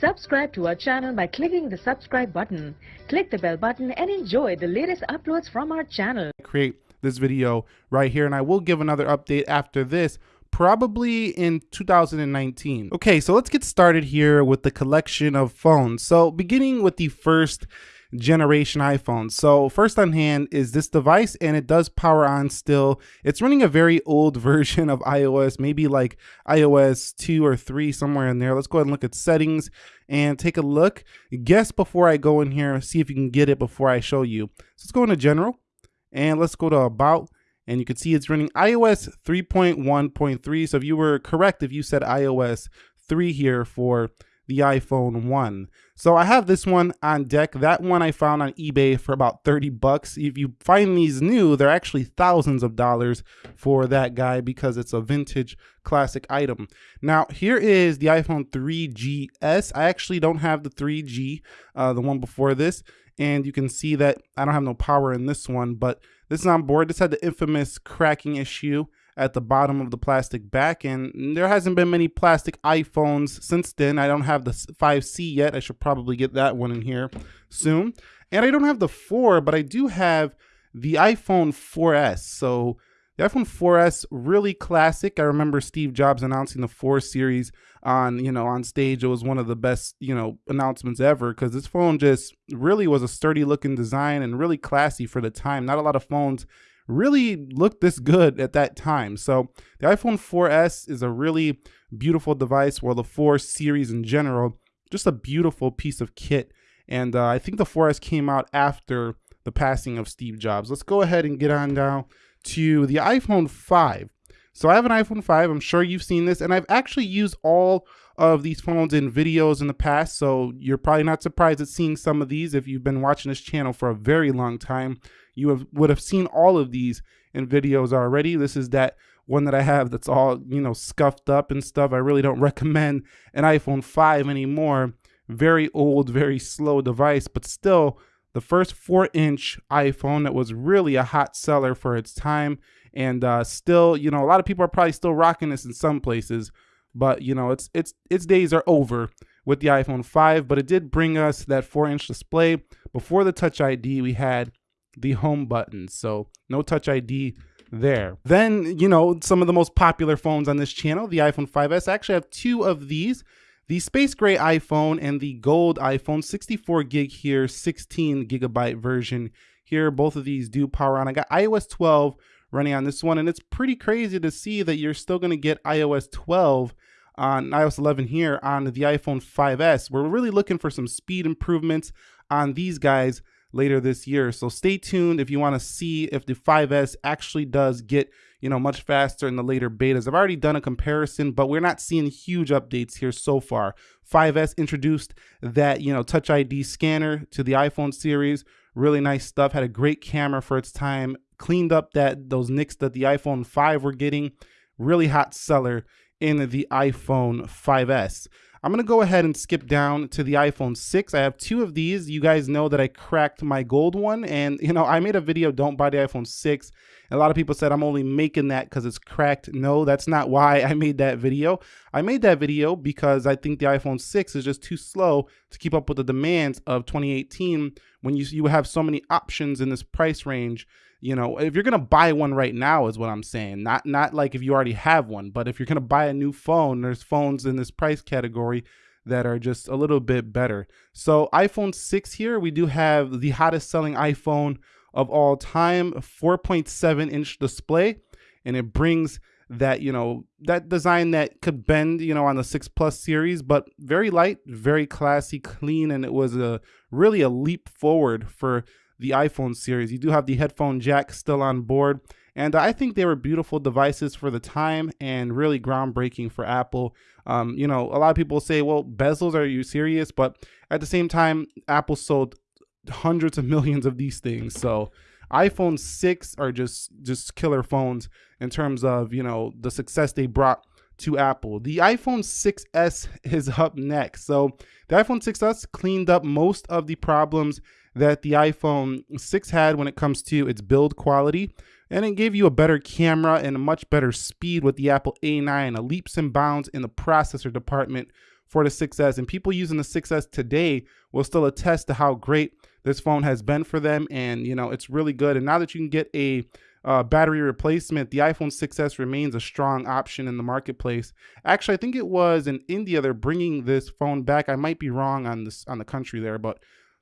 Subscribe to our channel by clicking the subscribe button. Click the bell button and enjoy the latest uploads from our channel. create this video right here and I will give another update after this probably in 2019. Okay, so let's get started here with the collection of phones. So beginning with the first generation iPhone. So first on hand is this device and it does power on still. It's running a very old version of iOS, maybe like iOS 2 or 3 somewhere in there. Let's go ahead and look at settings and take a look. Guess before I go in here, see if you can get it before I show you. So let's go into general and let's go to about and you can see it's running iOS 3.1.3. So if you were correct, if you said iOS 3 here for the iPhone 1. So I have this one on deck. That one I found on eBay for about 30 bucks. If you find these new, they're actually thousands of dollars for that guy because it's a vintage classic item. Now here is the iPhone 3GS. I actually don't have the 3G, uh, the one before this. And you can see that I don't have no power in this one, but this is on board. This had the infamous cracking issue at the bottom of the plastic back and there hasn't been many plastic iPhones since then. I don't have the 5C yet. I should probably get that one in here soon. And I don't have the 4, but I do have the iPhone 4S. So the iPhone 4S really classic. I remember Steve Jobs announcing the 4 series on, you know, on stage. It was one of the best, you know, announcements ever cuz this phone just really was a sturdy looking design and really classy for the time. Not a lot of phones really looked this good at that time. So the iPhone 4S is a really beautiful device, while the 4 series in general, just a beautiful piece of kit. And uh, I think the 4S came out after the passing of Steve Jobs. Let's go ahead and get on down to the iPhone 5. So I have an iPhone 5, I'm sure you've seen this, and I've actually used all of these phones in videos in the past, so you're probably not surprised at seeing some of these if you've been watching this channel for a very long time you have, would have seen all of these in videos already. This is that one that I have that's all, you know, scuffed up and stuff. I really don't recommend an iPhone 5 anymore. Very old, very slow device, but still the first four inch iPhone that was really a hot seller for its time. And uh, still, you know, a lot of people are probably still rocking this in some places, but you know, it's it's its days are over with the iPhone 5, but it did bring us that four inch display. Before the Touch ID, we had the home button. So no touch ID there. Then, you know, some of the most popular phones on this channel, the iPhone 5S. I actually have two of these. The space gray iPhone and the gold iPhone, 64 gig here, 16 gigabyte version here. Both of these do power on. I got iOS 12 running on this one, and it's pretty crazy to see that you're still going to get iOS 12 on iOS 11 here on the iPhone 5S. We're really looking for some speed improvements on these guys later this year. So stay tuned if you want to see if the 5S actually does get, you know, much faster in the later betas. I've already done a comparison, but we're not seeing huge updates here so far. 5S introduced that, you know, Touch ID scanner to the iPhone series. Really nice stuff. Had a great camera for its time. Cleaned up that those nicks that the iPhone 5 were getting. Really hot seller in the iPhone 5S. I'm going to go ahead and skip down to the iPhone 6. I have two of these. You guys know that I cracked my gold one and you know, I made a video don't buy the iPhone 6. A lot of people said I'm only making that because it's cracked. No, that's not why I made that video. I made that video because I think the iPhone 6 is just too slow to keep up with the demands of 2018 when you, you have so many options in this price range you know if you're gonna buy one right now is what i'm saying not not like if you already have one but if you're gonna buy a new phone there's phones in this price category that are just a little bit better. So iphone 6 here we do have the hottest selling iphone of all time 4.7 inch display and it brings that you know that design that could bend you know on the 6 plus series but very light very classy clean and it was a really a leap forward for the iPhone series. You do have the headphone jack still on board. And I think they were beautiful devices for the time and really groundbreaking for Apple. Um, you know, a lot of people say, well, bezels, are you serious? But at the same time, Apple sold hundreds of millions of these things. So iPhone 6 are just just killer phones in terms of, you know, the success they brought to Apple. The iPhone 6s is up next. So the iPhone 6s cleaned up most of the problems that the iPhone 6 had when it comes to its build quality. And it gave you a better camera and a much better speed with the Apple A9, a leaps and bounds in the processor department for the 6S. And people using the 6S today will still attest to how great this phone has been for them. And, you know, it's really good. And now that you can get a uh, battery replacement, the iPhone 6S remains a strong option in the marketplace. Actually, I think it was in India they're bringing this phone back. I might be wrong on this on the country there, but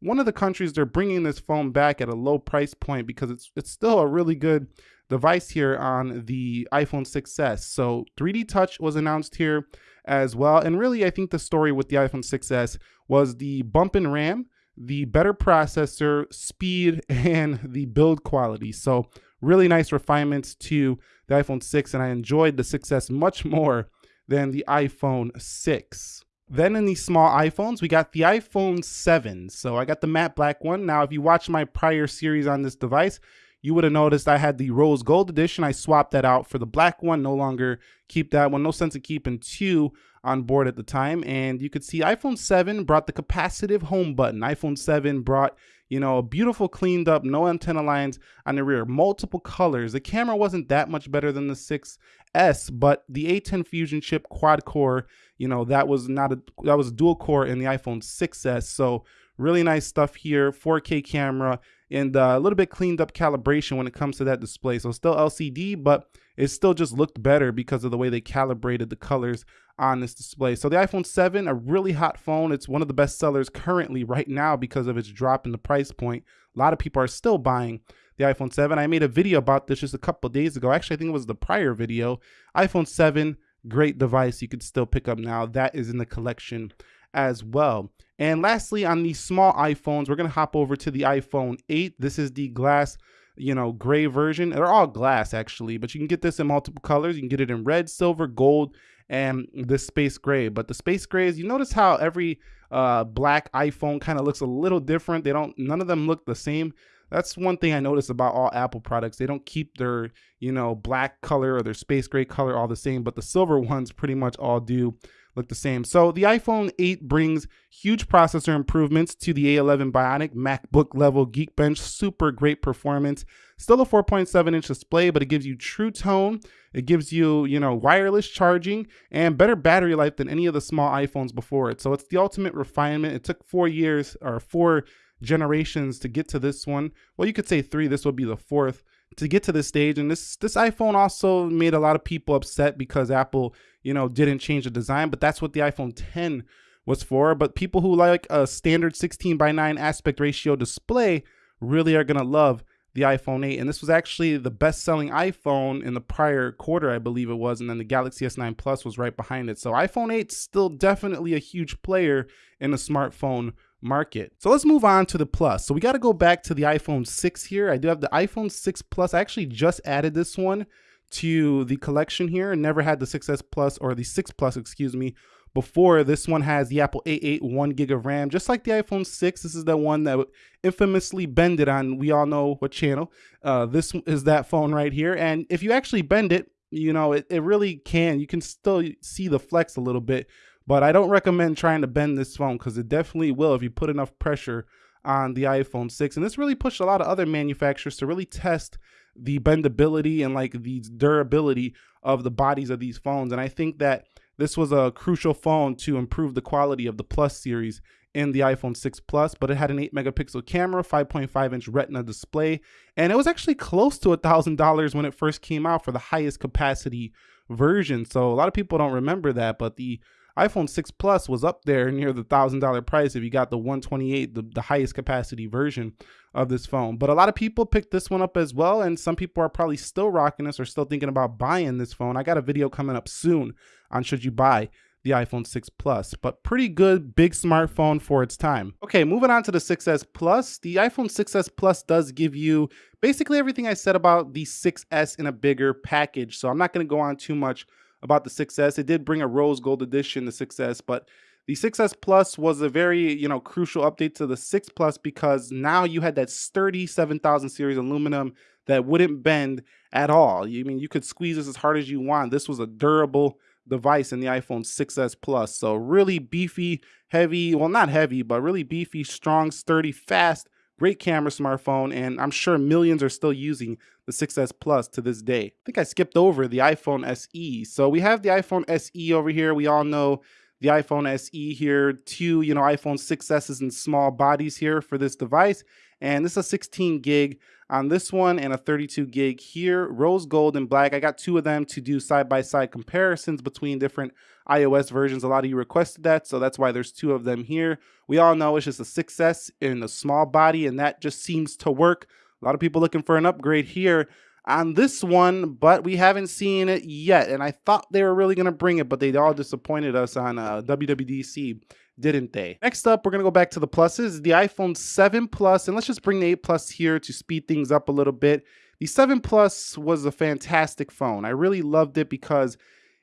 one of the countries they're bringing this phone back at a low price point because it's it's still a really good device here on the iPhone 6s. So 3D Touch was announced here as well. And really, I think the story with the iPhone 6s was the bump in RAM, the better processor, speed, and the build quality. So really nice refinements to the iPhone 6, and I enjoyed the 6s much more than the iPhone 6. Then in these small iPhones, we got the iPhone 7. So I got the matte black one. Now, if you watch my prior series on this device, you would have noticed I had the rose gold edition. I swapped that out for the black one. No longer keep that one. No sense of keeping two on board at the time. And you could see iPhone 7 brought the capacitive home button. iPhone 7 brought, you know, a beautiful cleaned up, no antenna lines on the rear, multiple colors. The camera wasn't that much better than the 6S, but the A10 Fusion chip quad core, you know, that was not a, that was dual core in the iPhone 6S. So really nice stuff here, 4K camera, and uh, a little bit cleaned up calibration when it comes to that display. So still LCD, but it still just looked better because of the way they calibrated the colors on this display. So the iPhone 7, a really hot phone. It's one of the best sellers currently right now because of its drop in the price point. A lot of people are still buying the iPhone 7. I made a video about this just a couple days ago. Actually, I think it was the prior video. iPhone 7, great device you could still pick up now. That is in the collection as well. And lastly, on these small iPhones, we're going to hop over to the iPhone 8. This is the glass, you know, gray version. They're all glass actually, but you can get this in multiple colors. You can get it in red, silver, gold, and the space gray. But the space grays, you notice how every uh, black iPhone kind of looks a little different. They don't, none of them look the same. That's one thing I notice about all Apple products. They don't keep their, you know, black color or their space gray color all the same, but the silver ones pretty much all do look the same. So the iPhone 8 brings huge processor improvements to the A11 Bionic MacBook level Geekbench. Super great performance. Still a 4.7 inch display, but it gives you true tone. It gives you, you know, wireless charging and better battery life than any of the small iPhones before it. So it's the ultimate refinement. It took four years or four generations to get to this one. Well, you could say three. This will be the fourth to get to this stage. And this this iPhone also made a lot of people upset because Apple, you know, didn't change the design. But that's what the iPhone 10 was for. But people who like a standard 16 by 9 aspect ratio display really are gonna love the iPhone 8. And this was actually the best selling iPhone in the prior quarter, I believe it was. And then the Galaxy S9 Plus was right behind it. So iPhone 8 still definitely a huge player in the smartphone market. So let's move on to the Plus. So we got to go back to the iPhone 6 here. I do have the iPhone 6 Plus. I actually just added this one to the collection here. And never had the 6S Plus or the 6 Plus, excuse me, before. This one has the Apple A8 1 gig of RAM, just like the iPhone 6. This is the one that infamously bended on, we all know what channel. Uh, this is that phone right here. And if you actually bend it, you know, it, it really can. You can still see the flex a little bit but I don't recommend trying to bend this phone because it definitely will if you put enough pressure on the iPhone 6. And this really pushed a lot of other manufacturers to really test the bendability and like the durability of the bodies of these phones. And I think that this was a crucial phone to improve the quality of the Plus series in the iPhone 6 Plus, but it had an 8 megapixel camera, 5.5 inch retina display, and it was actually close to a $1,000 when it first came out for the highest capacity version. So a lot of people don't remember that, but the iPhone 6 Plus was up there near the thousand dollar price if you got the 128, the, the highest capacity version of this phone. But a lot of people picked this one up as well, and some people are probably still rocking this or still thinking about buying this phone. I got a video coming up soon on should you buy the iPhone 6 Plus, but pretty good big smartphone for its time. Okay, moving on to the 6S Plus. The iPhone 6S Plus does give you basically everything I said about the 6S in a bigger package, so I'm not going to go on too much about the 6S. It did bring a rose gold edition, the 6S, but the 6S Plus was a very, you know, crucial update to the 6 Plus because now you had that sturdy 7000 series aluminum that wouldn't bend at all. I mean, you could squeeze this as hard as you want. This was a durable device in the iPhone 6S Plus. So really beefy, heavy, well, not heavy, but really beefy, strong, sturdy, fast, Great camera smartphone, and I'm sure millions are still using the 6S Plus to this day. I think I skipped over the iPhone SE. So we have the iPhone SE over here. We all know the iPhone SE here, two, you know, iPhone 6s in small bodies here for this device. And this is a 16 gig on this one and a 32 gig here, rose gold and black. I got two of them to do side-by-side -side comparisons between different iOS versions. A lot of you requested that, so that's why there's two of them here. We all know it's just a 6S in a small body, and that just seems to work. A lot of people looking for an upgrade here on this one, but we haven't seen it yet. And I thought they were really going to bring it, but they all disappointed us on uh, WWDC, didn't they? Next up, we're going to go back to the pluses, the iPhone 7 Plus, and let's just bring the 8 Plus here to speed things up a little bit. The 7 Plus was a fantastic phone. I really loved it because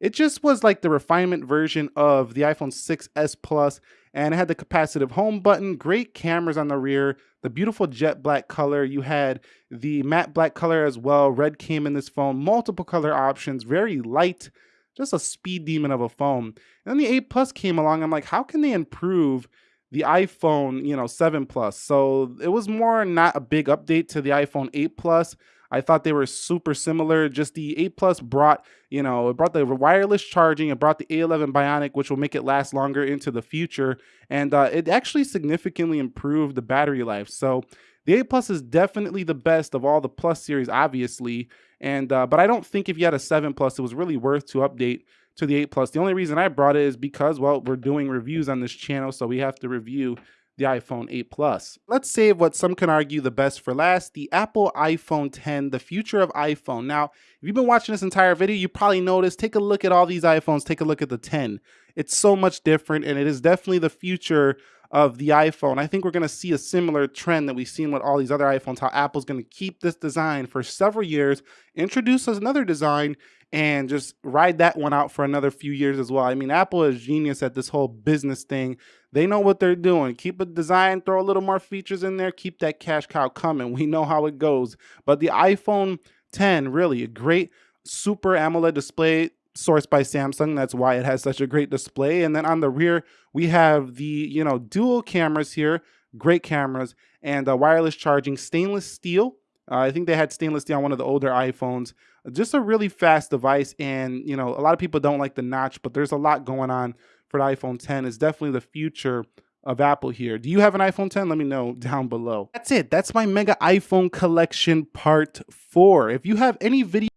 it just was like the refinement version of the iPhone 6s Plus and it had the capacitive home button, great cameras on the rear, the beautiful jet black color. You had the matte black color as well. Red came in this phone, multiple color options, very light, just a speed demon of a phone. And then the 8 Plus came along. I'm like, how can they improve the iPhone, you know, 7 Plus? So it was more not a big update to the iPhone 8 Plus. I thought they were super similar. Just the 8 Plus brought, you know, it brought the wireless charging, it brought the A11 Bionic, which will make it last longer into the future. And uh, it actually significantly improved the battery life. So the 8 Plus is definitely the best of all the Plus series, obviously. And uh, but I don't think if you had a 7 Plus, it was really worth to update to the 8 Plus. The only reason I brought it is because, well, we're doing reviews on this channel, so we have to review the iPhone 8 Plus. Let's save what some can argue the best for last, the Apple iPhone 10, the future of iPhone. Now, if you've been watching this entire video, you probably noticed, take a look at all these iPhones, take a look at the 10. It's so much different and it is definitely the future of the iPhone. I think we're going to see a similar trend that we've seen with all these other iPhones, how Apple's going to keep this design for several years, introduce us another design, and just ride that one out for another few years as well. I mean, Apple is genius at this whole business thing. They know what they're doing. Keep a design, throw a little more features in there, keep that cash cow coming. We know how it goes. But the iPhone 10, really a great super AMOLED display sourced by Samsung. That's why it has such a great display. And then on the rear, we have the, you know, dual cameras here, great cameras, and uh, wireless charging, stainless steel. Uh, I think they had stainless steel on one of the older iPhones. Just a really fast device. And, you know, a lot of people don't like the notch, but there's a lot going on for the iPhone 10. It's definitely the future of Apple here. Do you have an iPhone 10? Let me know down below. That's it. That's my mega iPhone collection part four. If you have any video